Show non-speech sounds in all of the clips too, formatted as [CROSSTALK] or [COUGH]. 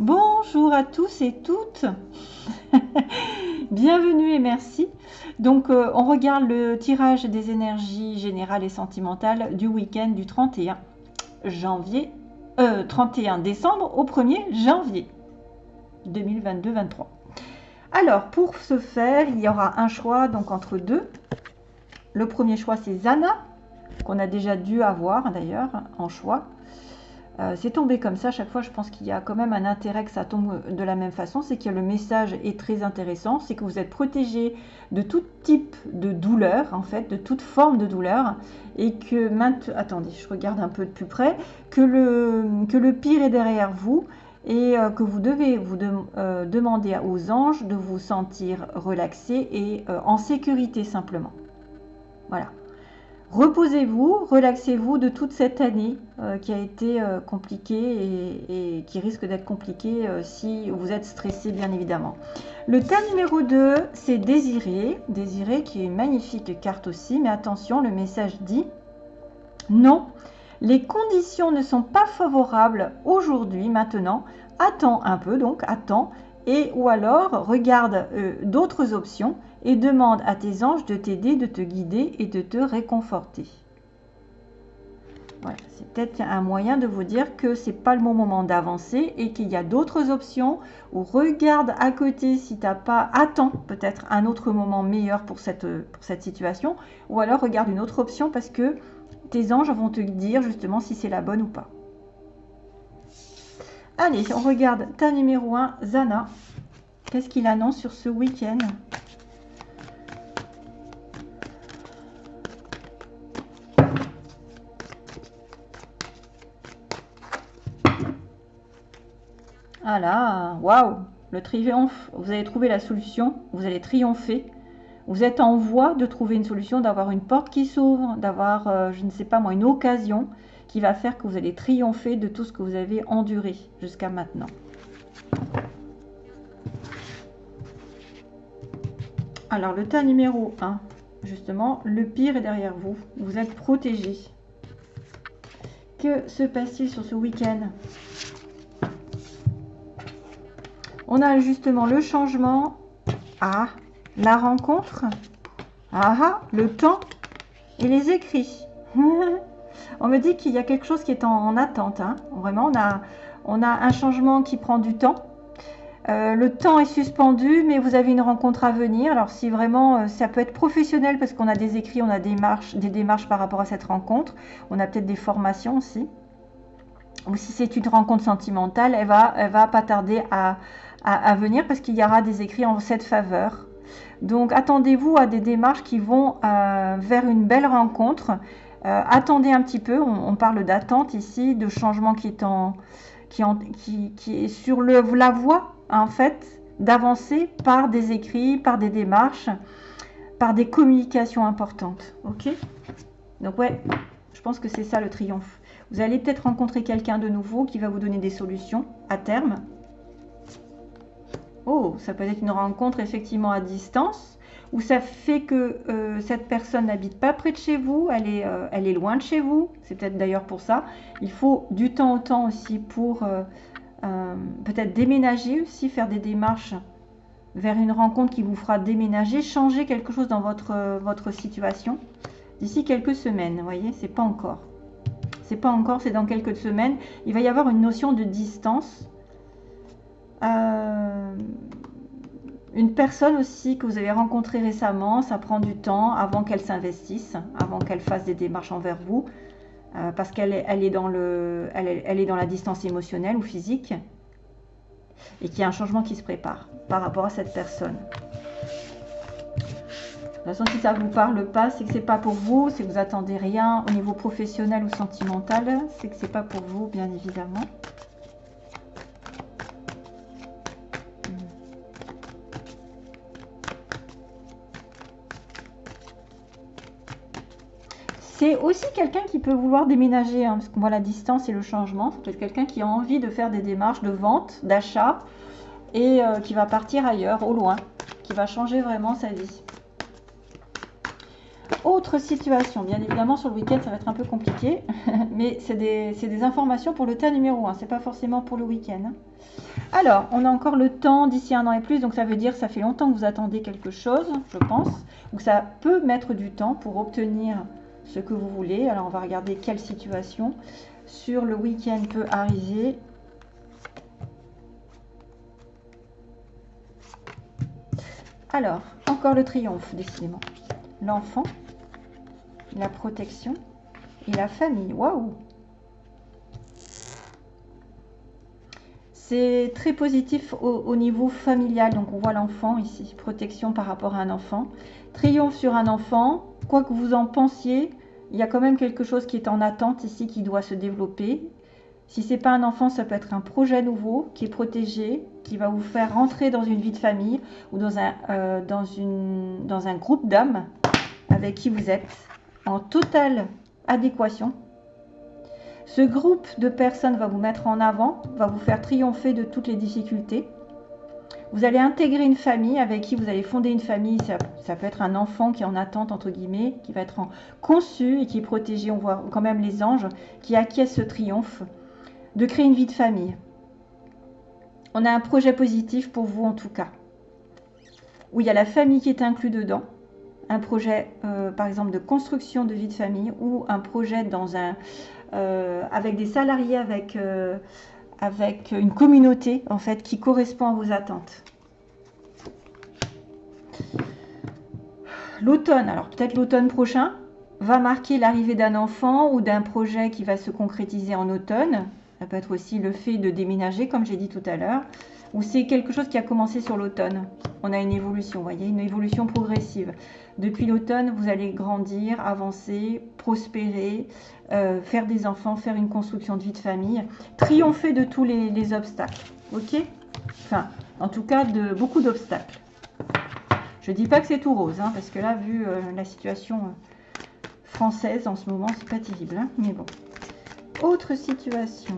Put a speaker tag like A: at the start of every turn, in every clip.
A: Bonjour à tous et toutes. [LAUGHS] Bienvenue et merci. Donc, euh, on regarde le tirage des énergies générales et sentimentales du week-end du 31 janvier, 31 euh, décembre au 1er janvier 2022-23. Alors, pour ce faire, il y aura un choix donc entre deux. Le premier choix, c'est Zana, qu'on a déjà dû avoir d'ailleurs en choix. Euh, c'est tombé comme ça, chaque fois je pense qu'il y a quand même un intérêt que ça tombe de la même façon, c'est que le message est très intéressant, c'est que vous êtes protégé de tout type de douleur, en fait, de toute forme de douleur, et que maintenant, attendez, je regarde un peu de plus près, que le, que le pire est derrière vous, et euh, que vous devez vous euh, demander aux anges de vous sentir relaxé et en sécurité simplement. Voilà. Reposez-vous, relaxez-vous de toute cette année euh, qui a été euh, compliquée et, qui risque d'être compliquée euh, si vous êtes stressé bien évidemment. Le tas numéro 2, c'est Désiré. Désiré qui est une magnifique carte aussi, mais attention, le message dit non, les conditions ne sont pas favorables aujourd'hui, maintenant. Attends un peu donc, attends, et ou alors regarde d'autres options et demande à tes anges de t'aider, de te guider et de te réconforter. Voilà, c'est peut-être un moyen de vous dire que c'est pas le bon moment d'avancer et qu'il y a d'autres options ou regarde à côté si tu n'as pas, attends peut-être un autre moment meilleur pour cette, pour cette situation ou alors regarde une autre option parce que tes anges vont te dire justement si c'est la bonne ou pas. Allez, on regarde ta numéro 1, Zana. Qu'est-ce qu'il annonce sur ce week-end? Ah là, waouh, le triomphe, vous allez trouver la solution, vous allez triompher. Vous êtes en voie de trouver une solution, d'avoir une porte qui s'ouvre, d'avoir, euh, je ne sais pas moi, une occasion qui va faire que vous allez triompher de tout ce que vous avez enduré jusqu'à maintenant. Alors, le tas numéro 1, justement, le pire est derrière vous. Vous êtes protégé. Que se passe-t-il sur ce week-end? On a justement le changement. Ah, la rencontre. Ah, ah le temps et les écrits. [LAUGHS] on me dit qu'il y a quelque chose qui est en, attente. Hein. Vraiment, on a, un changement qui prend du temps. Euh, le temps est suspendu, mais vous avez une rencontre à venir. Alors si vraiment, euh, ça peut être professionnel parce qu'on a des écrits, on a des, marches, des démarches par rapport à cette rencontre. On a peut-être des formations aussi. Ou si c'est une rencontre sentimentale, elle va, elle va pas tarder à, à, venir parce qu'il y aura des écrits en cette faveur. Donc attendez-vous à des démarches qui vont euh, vers une belle rencontre. Euh, attendez un petit peu, on, parle d'attente ici, de changement qui est, qui, sur la voie en fait d'avancer par des écrits, par des démarches, par des communications importantes. Ok? Donc ouais, je pense que c'est ça le triomphe. Vous allez peut-être rencontrer quelqu'un de nouveau qui va vous donner des solutions à terme. Oh, ça peut être une rencontre effectivement à distance, ou ça fait que euh, cette personne n'habite pas près de chez vous, elle est, euh, elle est loin de chez vous. C'est peut-être d'ailleurs pour ça. Il faut du temps au temps aussi pour euh, peut-être déménager aussi, faire des démarches vers une rencontre qui vous fera déménager, changer quelque chose dans votre, votre situation d'ici quelques semaines. Vous voyez, c'est pas encore. C'est pas encore, c'est dans quelques semaines. Il va y avoir une notion de distance euh, une personne aussi que vous avez rencontrée récemment, ça prend du temps avant qu'elle s'investisse, avant qu'elle fasse des démarches envers vous, euh, parce qu'elle est, dans le, elle est, dans la distance émotionnelle ou physique, et qu'il y a un changement qui se prépare par rapport à cette personne. De toute façon, si ça ne vous parle pas, c'est que c'est pas pour vous, c'est que vous attendez rien au niveau professionnel ou sentimental, c'est que c'est pas pour vous, bien évidemment. C'est aussi quelqu'un qui peut vouloir déménager, hein, parce qu'on voit la distance et le changement. C'est peut-être quelqu'un qui a envie de faire des démarches de vente, d'achat, et euh, qui va partir ailleurs, au loin, qui va changer vraiment sa vie. Autre situation, bien évidemment sur le week-end ça va être un peu compliqué, [LAUGHS] mais c'est des, informations pour le tas numéro 1, c'est pas forcément pour le week-end. Hein. Alors, on a encore le temps d'ici un an et plus, donc ça veut dire que ça fait longtemps que vous attendez quelque chose, je pense, ou ça peut mettre du temps pour obtenir ce que vous voulez. Alors on va regarder quelle situation sur le week-end peut arriver. Alors, encore le triomphe, décidément. L'enfant, la protection et la famille. Waouh C'est très positif au, niveau familial. Donc on voit l'enfant ici, protection par rapport à un enfant. Triomphe sur un enfant. Quoi que vous en pensiez, il y a quand même quelque chose qui est en attente ici, qui doit se développer. Si ce n'est pas un enfant, ça peut être un projet nouveau qui est protégé, qui va vous faire rentrer dans une vie de famille ou dans un, euh, dans une, dans un groupe d'âmes avec qui vous êtes en totale adéquation. Ce groupe de personnes va vous mettre en avant, va vous faire triompher de toutes les difficultés. Vous allez intégrer une famille avec qui vous allez fonder une famille. Ça, peut être un enfant qui est en attente, entre guillemets, qui va être conçu et qui est protégé. On voit quand même les anges qui acquiescent ce triomphe de créer une vie de famille. On a un projet positif pour vous en tout cas, où il y a la famille qui est inclus dedans un projet, euh, par exemple, de construction de vie de famille ou un projet dans un, euh, avec des salariés, avec, euh, avec une communauté, en fait, qui correspond à vos attentes. L'automne, alors peut-être l'automne prochain, va marquer l'arrivée d'un enfant ou d'un projet qui va se concrétiser en automne. Ça peut être aussi le fait de déménager, comme j'ai dit tout à l'heure ou c'est quelque chose qui a commencé sur l'automne. On a une évolution, vous voyez, une évolution progressive. Depuis l'automne, vous allez grandir, avancer, prospérer, euh, faire des enfants, faire une construction de vie de famille, triompher de tous les, obstacles. Ok? Enfin, en tout cas, de beaucoup d'obstacles. Je ne dis pas que c'est tout rose, hein, parce que là, vu euh, la situation euh, française en ce moment, c'est pas terrible. Hein, mais bon. Autre situation.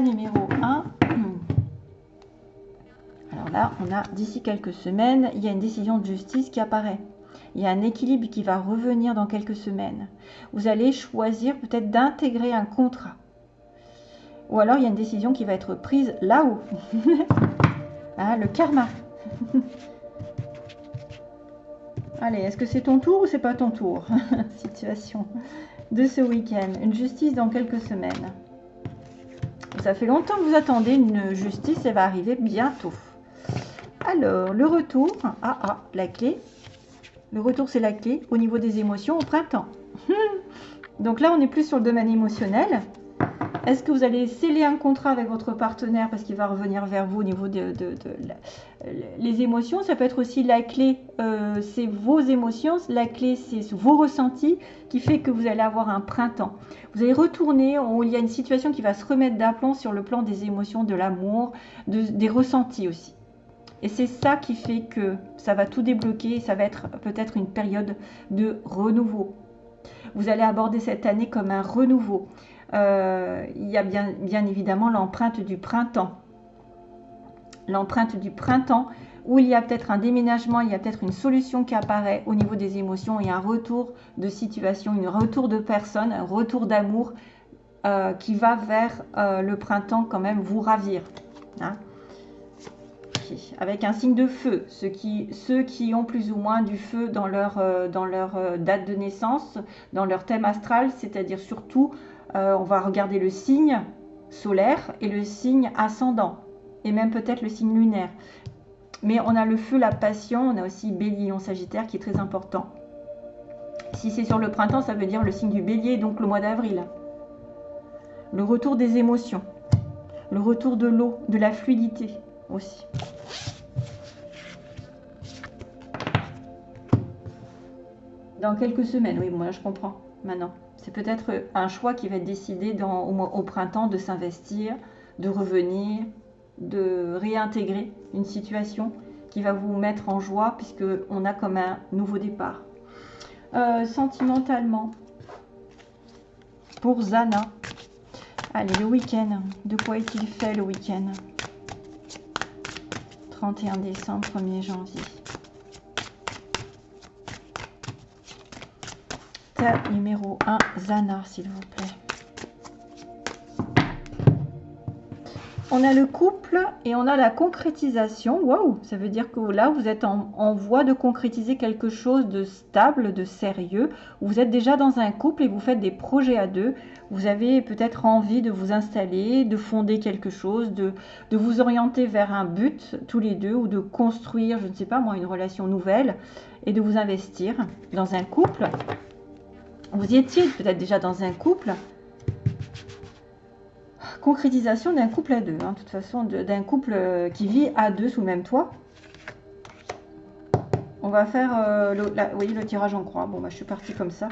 A: Numéro 1. Alors là, on a d'ici quelques semaines, il y a une décision de justice qui apparaît. Il y a un équilibre qui va revenir dans quelques semaines. Vous allez choisir peut-être d'intégrer un contrat. Ou alors il y a une décision qui va être prise là-haut. [LAUGHS] ah, le karma. [LAUGHS] Allez, est-ce que c'est ton tour ou c'est pas ton tour? [LAUGHS] Situation de ce week-end. Une justice dans quelques semaines. Ça fait longtemps que vous attendez une justice, elle va arriver bientôt. Alors, le retour. Ah, ah, la clé. Le retour, c'est la clé au niveau des émotions au printemps. [LAUGHS] Donc là, on est plus sur le domaine émotionnel. Est-ce que vous allez sceller un contrat avec votre partenaire parce qu'il va revenir vers vous au niveau de, les émotions? Ça peut être aussi la clé, euh, c'est vos émotions. La clé, c'est vos ressentis qui fait que vous allez avoir un printemps. Vous allez retourner, il y a une situation qui va se remettre d'aplomb sur le plan des émotions, de l'amour, des ressentis aussi. Et c'est ça qui fait que ça va tout débloquer. Ça va être peut-être une période de renouveau. Vous allez aborder cette année comme un renouveau. Euh, il y a bien, évidemment l'empreinte du printemps. L'empreinte du printemps où il y a peut-être un déménagement, il y a peut-être une solution qui apparaît au niveau des émotions et un retour de situation, un retour de personne, un retour d'amour euh, qui va vers euh, le printemps quand même vous ravir. Hein. Avec un signe de feu, ceux qui, ont plus ou moins du feu dans leur date de naissance, dans leur thème astral, c'est-à-dire surtout euh, on va regarder le signe solaire et le signe ascendant, et même peut-être le signe lunaire. Mais on a le feu, la passion, on a aussi bélier en sagittaire qui est très important. Si c'est sur le printemps, ça veut dire le signe du bélier, donc le mois d'avril. Le retour des émotions, le retour de l'eau, de la fluidité aussi. Dans quelques semaines, oui, moi je comprends maintenant. C'est peut-être un choix qui va être décidé au, printemps de s'investir, de revenir, de réintégrer une situation qui va vous mettre en joie puisque on a comme un nouveau départ. Euh, sentimentalement, pour Zana, allez, le week-end, de quoi est-il fait le week-end? 31 décembre, 1er janvier. Numéro 1, Zana, s'il vous plaît. On a le couple et on a la concrétisation. Waouh, ça veut dire que là, vous êtes en, voie de concrétiser quelque chose de stable, de sérieux. Vous êtes déjà dans un couple et vous faites des projets à deux. Vous avez peut-être envie de vous installer, de fonder quelque chose, de, de vous orienter vers un but tous les deux ou de construire, je ne sais pas moi, une relation nouvelle et de vous investir dans un couple. Vous y étiez peut-être déjà dans un couple concrétisation d'un couple à deux, hein, de toute façon, d'un couple euh, qui vit à deux sous le même toit. On va faire euh, le, tirage en croix. Bon, bah, je suis partie comme ça.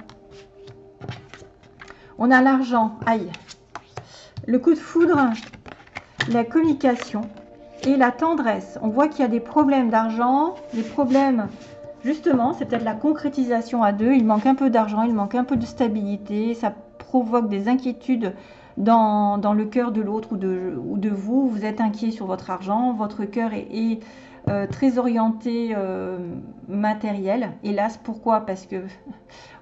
A: On a l'argent, aïe. Le coup de foudre, la communication et la tendresse. On voit qu'il y a des problèmes d'argent, des problèmes, justement, c'est peut-être la concrétisation à deux. Il manque un peu d'argent, il manque un peu de stabilité, ça provoque des inquiétudes dans, le cœur de l'autre ou de, ou de vous. Vous êtes inquiet sur votre argent, votre cœur est, euh, très orienté euh, matériel. Hélas, pourquoi? Parce que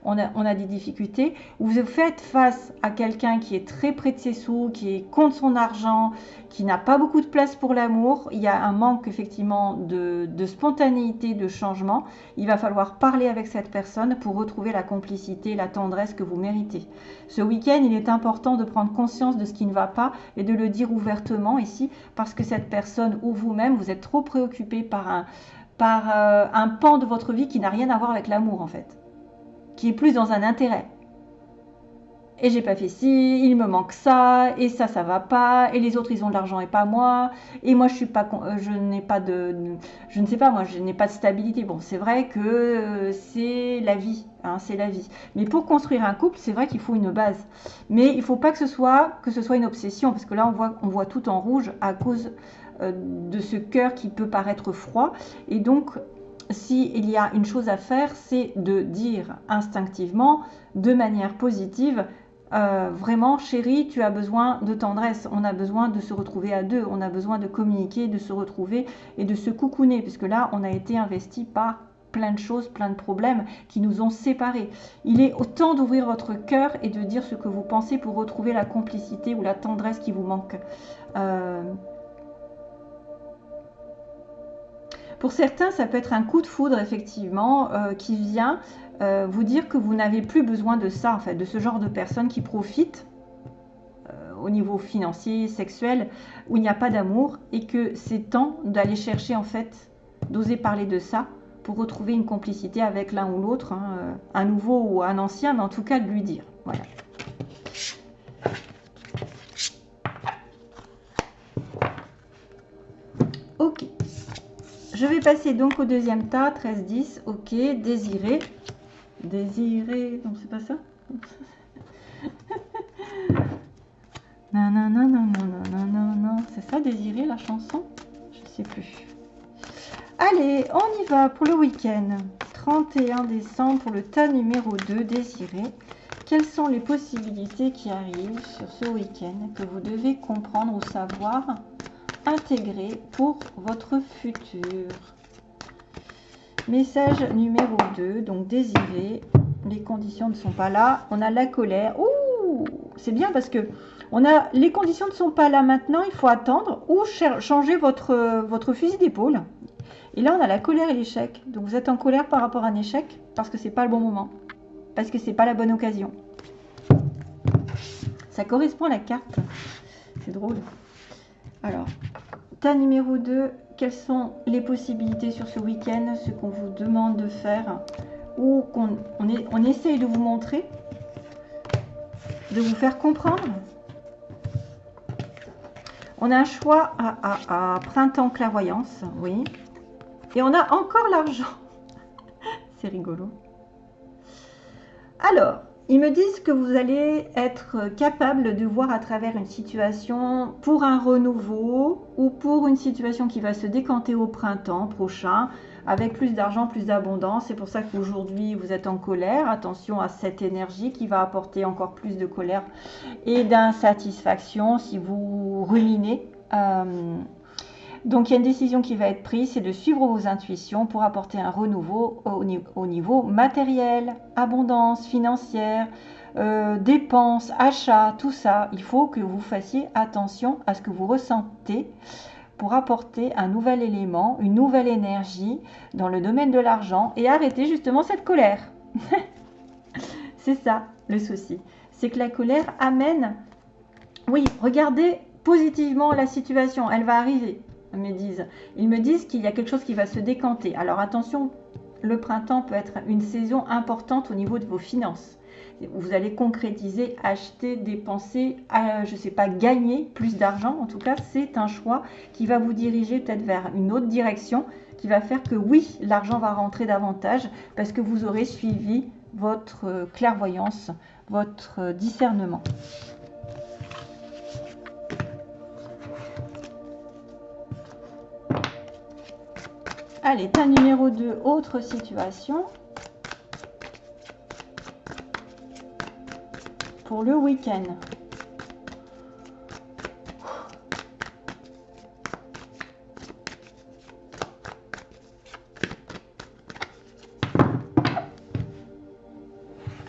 A: on a, des difficultés. Vous faites face à quelqu'un qui est très près de ses sous, qui contre son argent, qui n'a pas beaucoup de place pour l'amour. Il y a un manque effectivement de, spontanéité, de changement. Il va falloir parler avec cette personne pour retrouver la complicité, la tendresse que vous méritez. Ce week-end, il est important de prendre conscience de ce qui ne va pas et de le dire ouvertement ici, parce que cette personne ou vous-même, vous êtes trop préoccupé par un, euh, un pan de votre vie qui n'a rien à voir avec l'amour en fait qui est plus dans un intérêt. Et j'ai pas fait ci, il me manque ça, et ça, ça va pas, et les autres, ils ont de l'argent et pas moi, et moi, je suis pas, je n'ai pas de, je ne sais pas, moi, je n'ai pas de stabilité. Bon, c'est vrai que euh, c'est la vie, hein, c'est la vie. Mais pour construire un couple, c'est vrai qu'il faut une base. Mais il faut pas que ce soit, que ce soit une obsession, parce que là, on voit, on voit tout en rouge à cause euh, de ce cœur qui peut paraître froid, et donc s'il y a une chose à faire, c'est de dire instinctivement, de manière positive, euh, vraiment, chérie, tu as besoin de tendresse, on a besoin de se retrouver à deux, on a besoin de communiquer, de se retrouver et de se coucouner, puisque là, on a été investi par plein de choses, plein de problèmes qui nous ont séparés. Il est autant d'ouvrir votre cœur et de dire ce que vous pensez pour retrouver la complicité ou la tendresse qui vous manque. Euh, Pour certains, ça peut être un coup de foudre, effectivement, euh, qui vient euh, vous dire que vous n'avez plus besoin de ça, en fait, de ce genre de personnes qui profitent euh, au niveau financier, sexuel, où il n'y a pas d'amour, et que c'est temps d'aller chercher, en fait, d'oser parler de ça pour retrouver une complicité avec l'un ou l'autre, hein, un nouveau ou un ancien, mais en tout cas de lui dire. Voilà. Ok. Je vais passer donc au deuxième tas, 13, 10, ok, désiré. Désiré, non c'est pas ça [LAUGHS] Non, non, non, non, non, non, non, non, c'est ça désiré la chanson? Je sais plus. Allez, on y va pour le week-end. 31 décembre pour le tas numéro 2, désiré. Quelles sont les possibilités qui arrivent sur ce week-end que vous devez comprendre ou savoir intégrer pour votre futur? Message numéro 2, donc désiré, les conditions ne sont pas là. On a la colère. Ouh, c'est bien parce que on a les conditions ne sont pas là maintenant, il faut attendre ou changer votre, votre fusil d'épaule. Et là, on a la colère et l'échec. Donc vous êtes en colère par rapport à un échec parce que c'est pas le bon moment. Parce que c'est pas la bonne occasion. Ça correspond à la carte. C'est drôle. Alors, tas numéro 2, quelles sont les possibilités sur ce week-end, ce qu'on vous demande de faire ou qu'on on, on essaye de vous montrer, de vous faire comprendre? On a un choix à, à printemps clairvoyance, oui. Et on a encore l'argent. [LAUGHS] C'est rigolo. Alors, ils me disent que vous allez être capable de voir à travers une situation pour un renouveau ou pour une situation qui va se décanter au printemps prochain avec plus d'argent, plus d'abondance. C'est pour ça qu'aujourd'hui vous êtes en colère. Attention à cette énergie qui va apporter encore plus de colère et d'insatisfaction si vous ruminez. Euh, Donc il y a une décision qui va être prise, c'est de suivre vos intuitions pour apporter un renouveau au, niveau matériel, abondance financière, euh, dépenses, achats, tout ça. Il faut que vous fassiez attention à ce que vous ressentez pour apporter un nouvel élément, une nouvelle énergie dans le domaine de l'argent et arrêter justement cette colère. [LAUGHS] c'est ça le souci. C'est que la colère amène, oui, regardez positivement la situation, elle va arriver, me disent. Ils me disent qu'il y a quelque chose qui va se décanter. Alors attention, le printemps peut être une saison importante au niveau de vos finances vous allez concrétiser, acheter, dépenser, je ne sais pas, gagner plus d'argent. En tout cas, c'est un choix qui va vous diriger peut-être vers une autre direction, qui va faire que oui, l'argent va rentrer davantage parce que vous aurez suivi votre euh, clairvoyance, votre euh, discernement. Allez, tas numéro 2, autre situation. pour le week-end.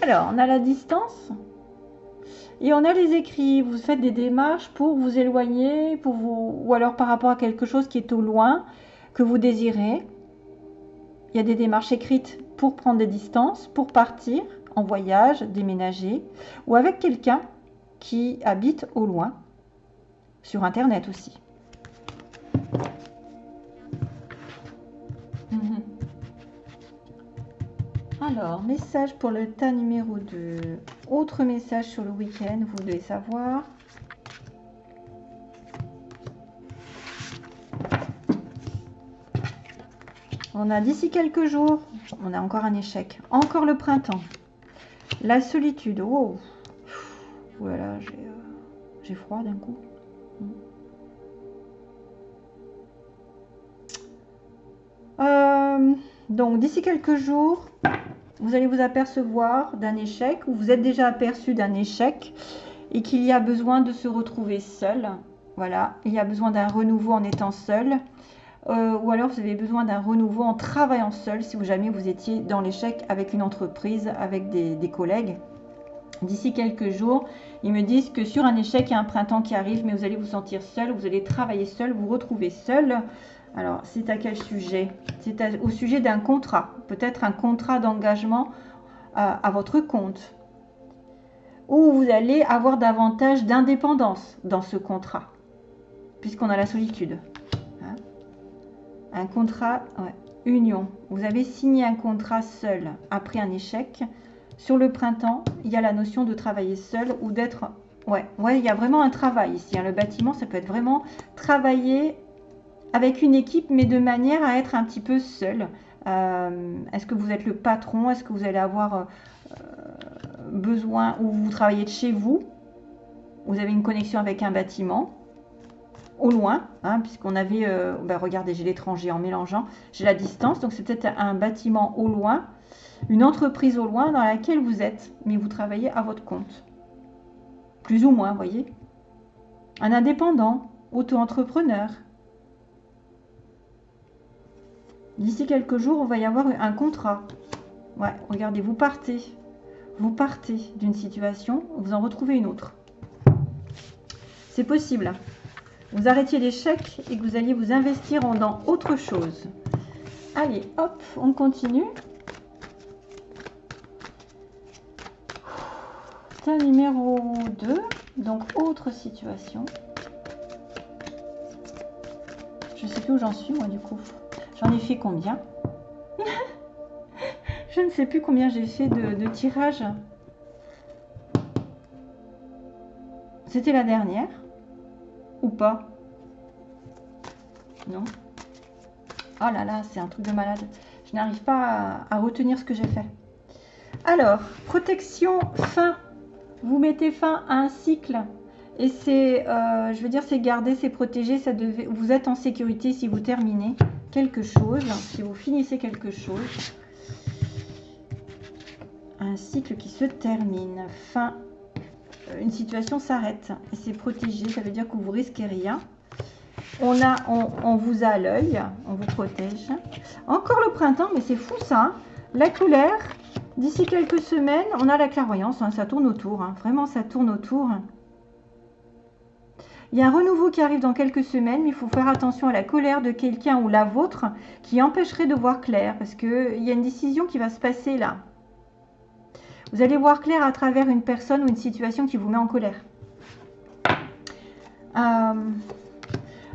A: Alors, on a la distance et on a les écrits. Vous faites des démarches pour vous éloigner, pour vous, ou alors par rapport à quelque chose qui est au loin que vous désirez. Il y a des démarches écrites pour prendre des distances, pour partir en voyage, déménager, ou avec quelqu'un qui habite au loin, sur Internet aussi. Mhm. Alors, message pour le tas numéro 2. Autre message sur le week-end, vous devez savoir? On a d'ici quelques jours, on a encore un échec. Encore le printemps. La solitude. Oh. Voilà, euh, j'ai froid d'un coup. Euh, donc, d'ici quelques jours, vous allez vous apercevoir d'un échec ou vous êtes déjà aperçu d'un échec et qu'il y a besoin de se retrouver seul. Voilà, il y a besoin d'un renouveau en étant seul. Euh, ou alors vous avez besoin d'un renouveau en travaillant seul si jamais vous étiez dans l'échec avec une entreprise, avec des, collègues. D'ici quelques jours, ils me disent que sur un échec, il y a un printemps qui arrive, mais vous allez vous sentir seul, vous allez travailler seul, vous retrouver seul. Alors, c'est à quel sujet? C'est au sujet d'un contrat, peut-être un contrat d'engagement à, euh, à votre compte, où vous allez avoir davantage d'indépendance dans ce contrat, puisqu'on a la solitude un contrat, union. Vous avez signé un contrat seul après un échec. Sur le printemps, il y a la notion de travailler seul ou d'être... Ouais, ouais, il y a vraiment un travail ici. Hein. Le bâtiment, ça peut être vraiment travailler avec une équipe, mais de manière à être un petit peu seul. Euh, est-ce que vous êtes le patron? Est-ce que vous allez avoir euh, besoin ou vous travaillez de chez vous? Vous avez une connexion avec un bâtiment au loin, hein, puisqu'on avait, ben, regardez, j'ai l'étranger en mélangeant, j'ai la distance, donc c'est peut-être un bâtiment au loin, une entreprise au loin dans laquelle vous êtes, mais vous travaillez à votre compte. Plus ou moins, voyez. Un indépendant, auto-entrepreneur. D'ici quelques jours, on va y avoir un contrat. Ouais, regardez, vous partez. Vous partez d'une situation, vous en retrouvez une autre. C'est possible vous arrêtiez l'échec et que vous alliez vous investir dans autre chose. Allez, hop, on continue. un numéro 2, donc autre situation. Je sais plus où j'en suis moi du coup. J'en ai fait combien? [LAUGHS] Je ne sais plus combien j'ai fait de, de tirages. C'était la dernière ou pas Non Oh là là, c'est un truc de malade. Je n'arrive pas à, retenir ce que j'ai fait. Alors, protection fin. Vous mettez fin à un cycle. Et c'est, euh, je veux dire, c'est garder, c'est protéger. Ça devait, vous êtes en sécurité si vous terminez quelque chose, si vous finissez quelque chose. Un cycle qui se termine. Fin une situation s'arrête c'est protégé, ça veut dire que vous risquez rien. on, a, on, vous a l'œil, on vous protège. Encore le printemps, mais c'est fou ça. Hein. la couleur, d'ici quelques semaines, on a la clairvoyance, hein. ça tourne autour. Hein. vraiment, ça tourne autour. Il y a un renouveau qui arrive dans quelques semaines, mais il faut faire attention à la colère de quelqu'un ou la vôtre qui empêcherait de voir clair, parce qu'il y a une décision qui va se passer là. Vous allez voir clair à travers une personne ou une situation qui vous met en colère. Euh,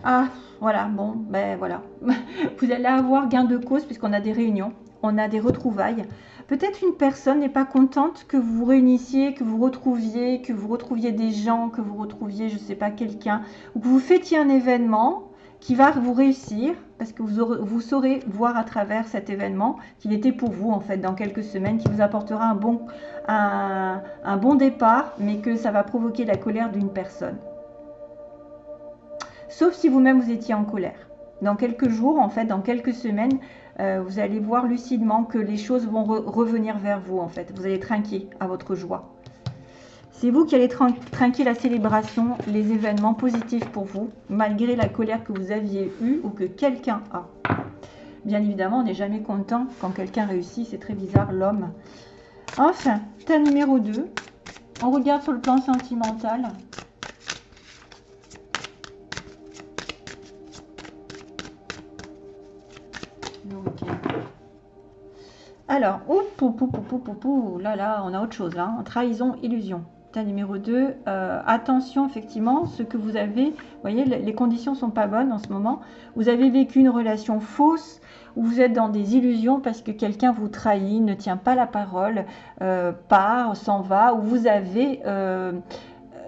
A: ah, voilà, bon, ben voilà. [LAUGHS] Vous allez avoir gain de cause puisqu'on a des réunions, on a des retrouvailles. Peut-être une personne n'est pas contente que vous vous réunissiez, que vous retrouviez, que vous retrouviez des gens, que vous retrouviez, je ne sais pas, quelqu'un, ou que vous fêtiez un événement qui va vous réussir, parce que vous, saurez voir à travers cet événement qu'il était pour vous, en fait, dans quelques semaines, qui vous apportera un bon, un, un bon départ, mais que ça va provoquer la colère d'une personne. Sauf si vous-même vous étiez en colère. Dans quelques jours, en fait, dans quelques semaines, euh, vous allez voir lucidement que les choses vont revenir vers vous en fait. Vous allez trinquer à votre joie. C'est vous qui allez trinquer la célébration, les événements positifs pour vous, malgré la colère que vous aviez eue ou que quelqu'un a. Bien évidemment, on n'est jamais content quand quelqu'un réussit, c'est très bizarre, l'homme. Enfin, tas numéro 2. On regarde sur le plan sentimental. Alors, là, là, on a autre chose. Hein. Trahison, illusion. Numéro 2, euh, attention, effectivement, ce que vous avez, vous voyez, les conditions sont pas bonnes en ce moment. Vous avez vécu une relation fausse, ou vous êtes dans des illusions parce que quelqu'un vous trahit, ne tient pas la parole, euh, part, s'en va, ou vous avez euh,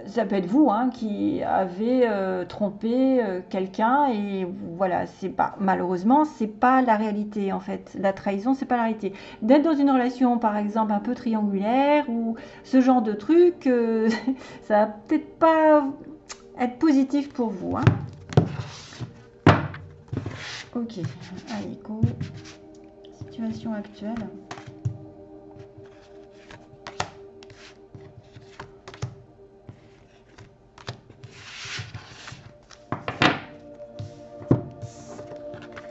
A: ça peut être vous hein, qui avez euh, trompé euh, quelqu'un et voilà, c'est pas malheureusement c'est pas la réalité en fait. La trahison c'est pas la réalité. D'être dans une relation par exemple un peu triangulaire ou ce genre de truc, euh, [LAUGHS] ça va peut-être pas être positif pour vous. Hein. Ok, allez. Situation actuelle.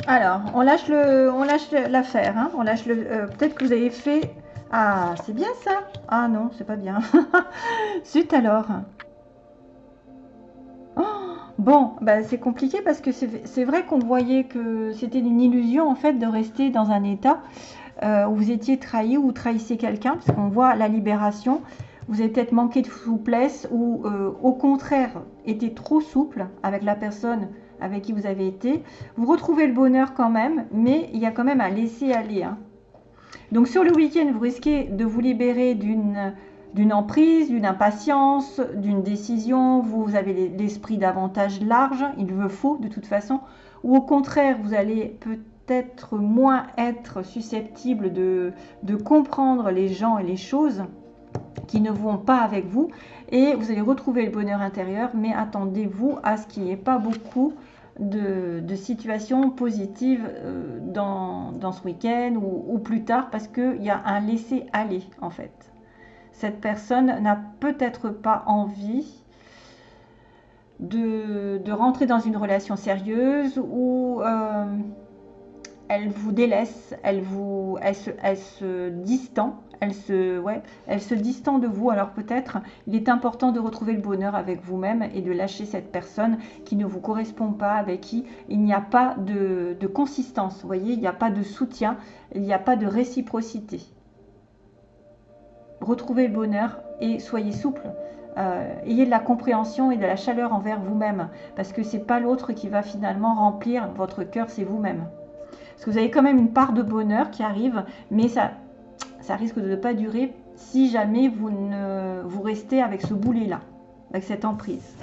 A: Alors, on lâche le, on lâche l'affaire. Hein. on lâche le. Euh, peut-être que vous avez fait. Ah, c'est bien ça. Ah non, c'est pas bien. [LAUGHS] Zut alors. Oh, bon, bah, c'est compliqué parce que c'est vrai qu'on voyait que c'était une illusion en fait de rester dans un état euh, où vous étiez trahi ou trahissez quelqu'un, parce qu'on voit la libération. Vous avez peut-être manqué de souplesse ou euh, au contraire été trop souple avec la personne avec qui vous avez été. Vous retrouvez le bonheur quand même, mais il y a quand même à laisser aller. Hein. Donc sur le week-end, vous risquez de vous libérer d'une d'une emprise, d'une impatience, d'une décision, vous avez l'esprit davantage large, il veut faut de toute façon, ou au contraire, vous allez peut-être moins être susceptible de, de comprendre les gens et les choses qui ne vont pas avec vous et vous allez retrouver le bonheur intérieur mais attendez-vous à ce qu'il n'y ait pas beaucoup de, situations positives euh, dans, ce week-end ou, plus tard parce qu'il y a un laisser-aller en fait. Cette personne n'a peut-être pas envie de, rentrer dans une relation sérieuse ou euh, elle vous délaisse, elle, vous, elle, se, elle distend elle se, ouais, distend de vous. Alors peut-être il est important de retrouver le bonheur avec vous-même et de lâcher cette personne qui ne vous correspond pas, avec qui il n'y a pas de, consistance. Vous voyez, il n'y a pas de soutien, il n'y a pas de réciprocité. Retrouvez le bonheur et soyez souple. Euh, ayez de la compréhension et de la chaleur envers vous-même, parce que c'est pas l'autre qui va finalement remplir votre cœur, c'est vous-même. Parce que vous avez quand même une part de bonheur qui arrive, mais ça, ça risque de ne pas durer si jamais vous, ne, vous restez avec ce boulet-là, avec cette emprise.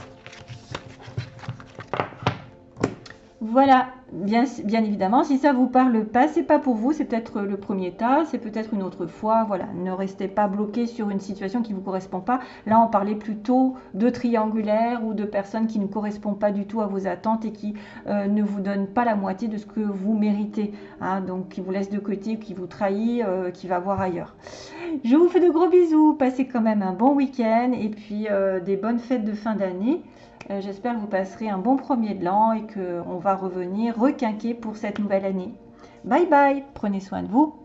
A: Voilà, bien, évidemment, si ça vous parle pas, c'est pas pour vous, c'est peut-être le premier tas, c'est peut-être une autre fois, voilà, ne restez pas bloqué sur une situation qui ne vous correspond pas. Là, on parlait plutôt de triangulaire ou de personnes qui ne correspondent pas du tout à vos attentes et qui euh, ne vous donnent pas la moitié de ce que vous méritez, hein, donc qui vous laisse de côté, qui vous trahit, euh, qui va voir ailleurs. Je vous fais de gros bisous, passez quand même un bon week-end et puis euh, des bonnes fêtes de fin d'année. Euh, j'espère que vous passerez un bon premier de l'an et qu'on va revenir requinquer pour cette nouvelle année. Bye bye, prenez soin de vous.